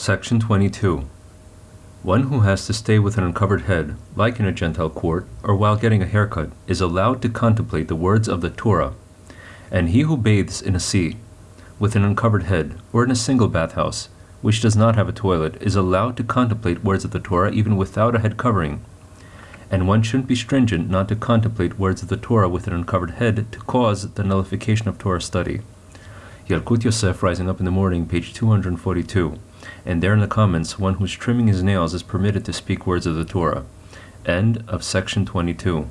Section 22. One who has to stay with an uncovered head, like in a Gentile court, or while getting a haircut, is allowed to contemplate the words of the Torah. And he who bathes in a sea, with an uncovered head, or in a single bathhouse, which does not have a toilet, is allowed to contemplate words of the Torah even without a head covering. And one shouldn't be stringent not to contemplate words of the Torah with an uncovered head to cause the nullification of Torah study. Yalkut Yosef, Rising Up in the Morning, page 242 and there in the comments, one who's trimming his nails is permitted to speak words of the Torah. End of section 22.